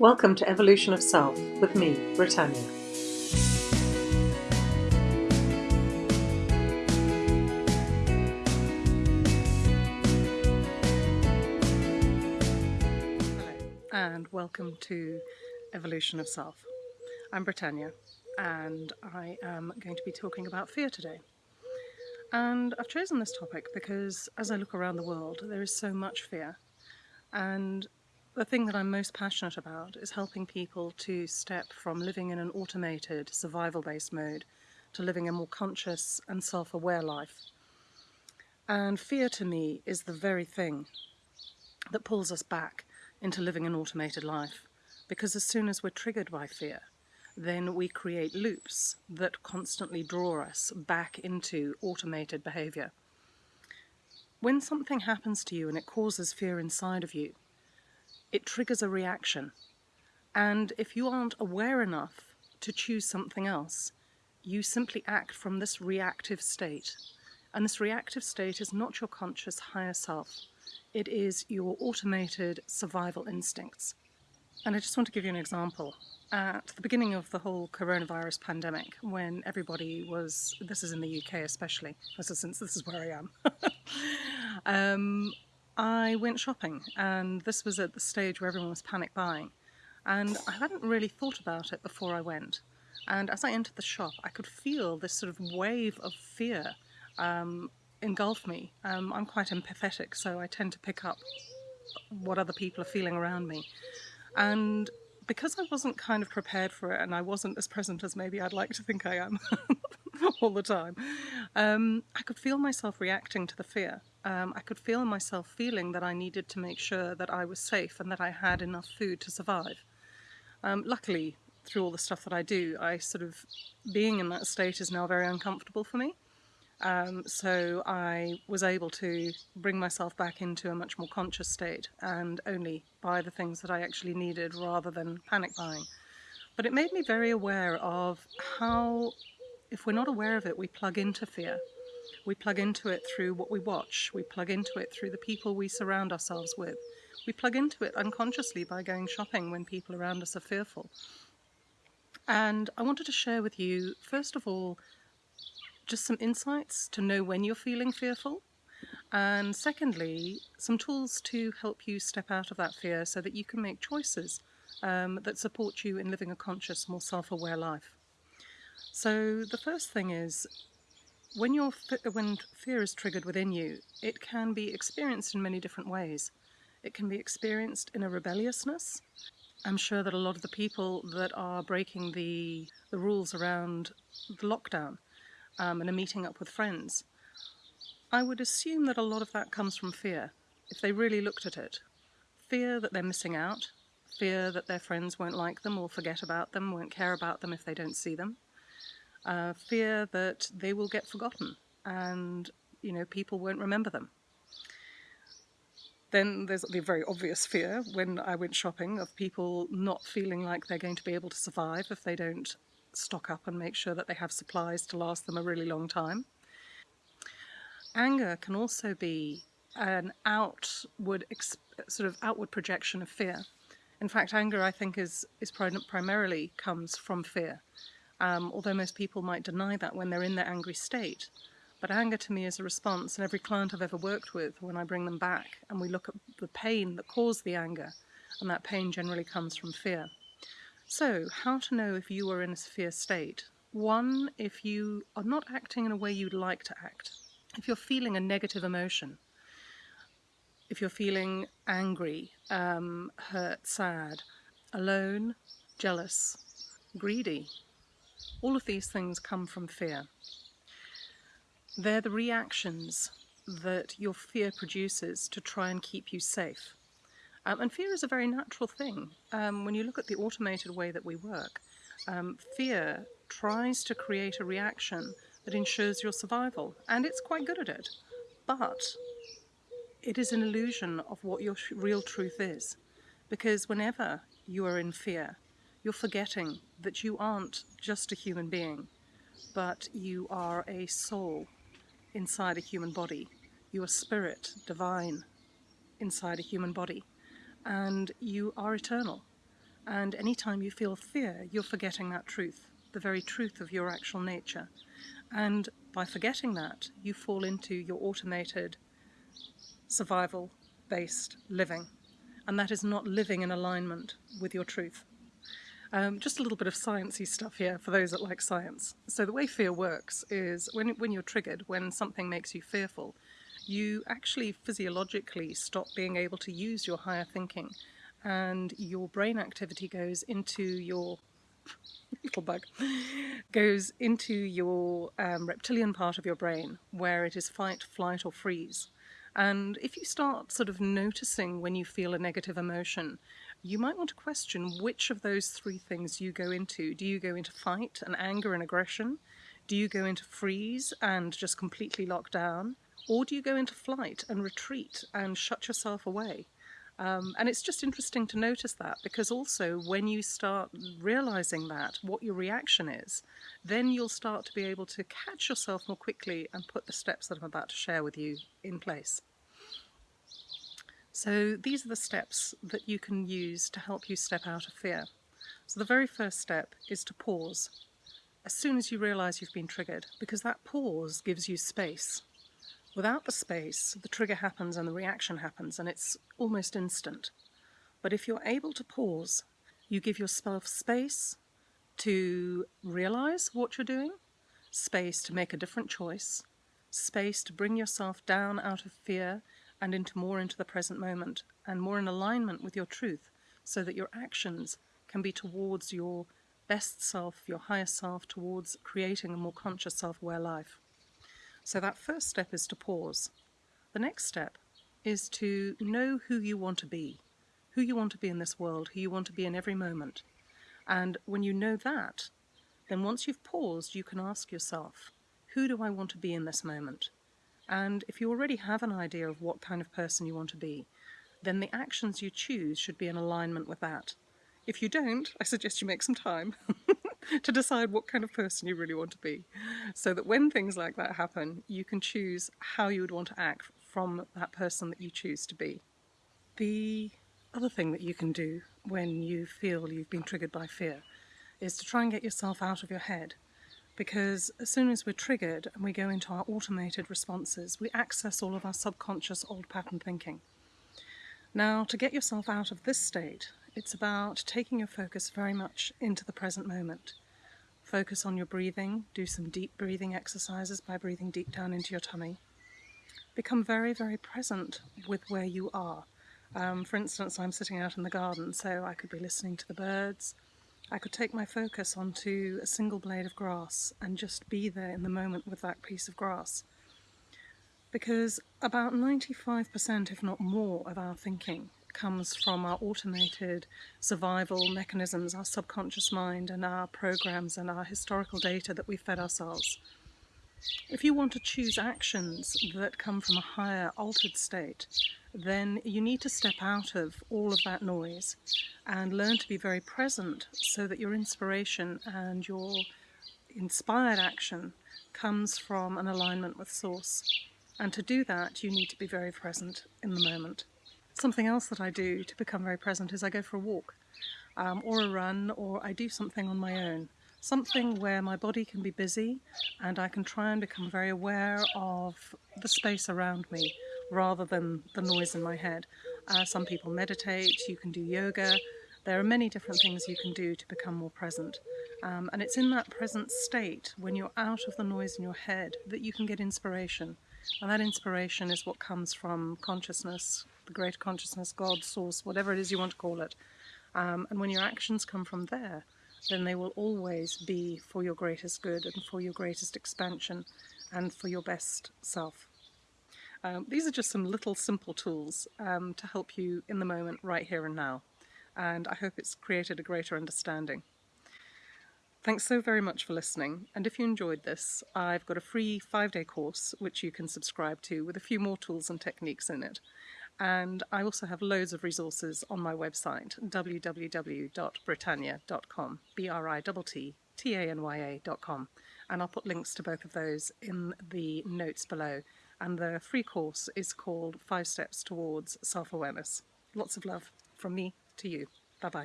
Welcome to Evolution of Self with me, Brittanya. Hello, and welcome to Evolution of Self. I'm Brittanya, and I am going to be talking about fear today. And I've chosen this topic because as I look around the world, there is so much fear. And the thing that I'm most passionate about is helping people to step from living in an automated, survival-based mode to living a more conscious and self-aware life. And fear to me is the very thing that pulls us back into living an automated life. Because as soon as we're triggered by fear, then we create loops that constantly draw us back into automated behavior. When something happens to you and it causes fear inside of you, it triggers a reaction. And if you aren't aware enough to choose something else, you simply act from this reactive state. And this reactive state is not your conscious higher self. It is your automated survival instincts. And I just want to give you an example at the beginning of the whole coronavirus pandemic, when everybody was, this is in the UK especially, since this is where I am, um, I went shopping and this was at the stage where everyone was panic buying. And I hadn't really thought about it before I went. And as I entered the shop, I could feel this sort of wave of fear um, engulf me. Um, I'm quite empathetic, so I tend to pick up what other people are feeling around me. And because I wasn't kind of prepared for it and I wasn't as present as maybe I'd like to think I am all the time, um, I could feel myself reacting to the fear. Um, I could feel myself feeling that I needed to make sure that I was safe and that I had enough food to survive. Um, luckily, through all the stuff that I do, I sort of, being in that state is now very uncomfortable for me. Um, so I was able to bring myself back into a much more conscious state and only buy the things that I actually needed rather than panic buying. But it made me very aware of how, if we're not aware of it, we plug into fear. We plug into it through what we watch. We plug into it through the people we surround ourselves with. We plug into it unconsciously by going shopping when people around us are fearful. And I wanted to share with you, first of all, just some insights to know when you're feeling fearful. And secondly, some tools to help you step out of that fear so that you can make choices um, that support you in living a conscious, more self-aware life. So the first thing is, when, you when fear is triggered within you, it can be experienced in many different ways. It can be experienced in a rebelliousness. I'm sure that a lot of the people that are breaking the, the rules around the lockdown um, and are meeting up with friends, I would assume that a lot of that comes from fear, if they really looked at it. Fear that they're missing out, fear that their friends won't like them or forget about them, won't care about them if they don't see them, uh, fear that they will get forgotten and you know people won't remember them. Then there's the very obvious fear when I went shopping of people not feeling like they're going to be able to survive if they don't stock up and make sure that they have supplies to last them a really long time. Anger can also be an outward sort of outward projection of fear. In fact, anger I think is, is primarily comes from fear, um, although most people might deny that when they're in their angry state. But anger to me is a response, and every client I've ever worked with, when I bring them back and we look at the pain that caused the anger, and that pain generally comes from fear. So, how to know if you are in a fear state? One, if you are not acting in a way you'd like to act. If you're feeling a negative emotion, if you're feeling angry, um, hurt, sad, alone, jealous, greedy, all of these things come from fear. They're the reactions that your fear produces to try and keep you safe. Um, and fear is a very natural thing. Um, when you look at the automated way that we work, um, fear tries to create a reaction that ensures your survival, and it's quite good at it. But it is an illusion of what your real truth is, because whenever you are in fear, you're forgetting that you aren't just a human being, but you are a soul inside a human body. You are spirit, divine, inside a human body and you are eternal. And anytime you feel fear, you're forgetting that truth, the very truth of your actual nature. And by forgetting that, you fall into your automated survival-based living. And that is not living in alignment with your truth. Um, just a little bit of sciencey stuff here for those that like science. So the way fear works is when, when you're triggered, when something makes you fearful, you actually physiologically stop being able to use your higher thinking and your brain activity goes into your little bug goes into your um, reptilian part of your brain where it is fight, flight or freeze. And if you start sort of noticing when you feel a negative emotion, you might want to question which of those three things you go into. Do you go into fight and anger and aggression? Do you go into freeze and just completely lock down? Or do you go into flight and retreat and shut yourself away? Um, and it's just interesting to notice that because also when you start realizing that, what your reaction is, then you'll start to be able to catch yourself more quickly and put the steps that I'm about to share with you in place. So these are the steps that you can use to help you step out of fear. So the very first step is to pause as soon as you realize you've been triggered, because that pause gives you space. Without the space, the trigger happens and the reaction happens, and it's almost instant. But if you're able to pause, you give yourself space to realize what you're doing, space to make a different choice, space to bring yourself down out of fear and into more into the present moment and more in alignment with your truth so that your actions can be towards your best self, your higher self, towards creating a more conscious self-aware life. So that first step is to pause. The next step is to know who you want to be, who you want to be in this world, who you want to be in every moment. And when you know that, then once you've paused, you can ask yourself, who do I want to be in this moment? And if you already have an idea of what kind of person you want to be, then the actions you choose should be in alignment with that. If you don't, I suggest you make some time to decide what kind of person you really want to be. So that when things like that happen, you can choose how you would want to act from that person that you choose to be. The other thing that you can do when you feel you've been triggered by fear is to try and get yourself out of your head because as soon as we're triggered and we go into our automated responses, we access all of our subconscious old pattern thinking. Now, to get yourself out of this state, it's about taking your focus very much into the present moment. Focus on your breathing, do some deep breathing exercises by breathing deep down into your tummy. Become very, very present with where you are. Um, for instance, I'm sitting out in the garden, so I could be listening to the birds. I could take my focus onto a single blade of grass and just be there in the moment with that piece of grass. Because about 95%, if not more, of our thinking comes from our automated survival mechanisms, our subconscious mind and our programs and our historical data that we fed ourselves. If you want to choose actions that come from a higher altered state, then you need to step out of all of that noise and learn to be very present so that your inspiration and your inspired action comes from an alignment with source. And to do that, you need to be very present in the moment. Something else that I do to become very present is I go for a walk um, or a run or I do something on my own. Something where my body can be busy and I can try and become very aware of the space around me rather than the noise in my head. Uh, some people meditate, you can do yoga, there are many different things you can do to become more present. Um, and it's in that present state, when you're out of the noise in your head, that you can get inspiration. And that inspiration is what comes from consciousness, the great consciousness, God, source, whatever it is you want to call it. Um, and when your actions come from there, then they will always be for your greatest good and for your greatest expansion and for your best self. Um, these are just some little simple tools um, to help you in the moment right here and now. And I hope it's created a greater understanding. Thanks so very much for listening, and if you enjoyed this, I've got a free five-day course which you can subscribe to with a few more tools and techniques in it. And I also have loads of resources on my website, www.brittanya.com, B-R-I-T-T-A-N-Y-A.com, and I'll put links to both of those in the notes below. And the free course is called Five Steps Towards Self-Awareness. Lots of love from me to you.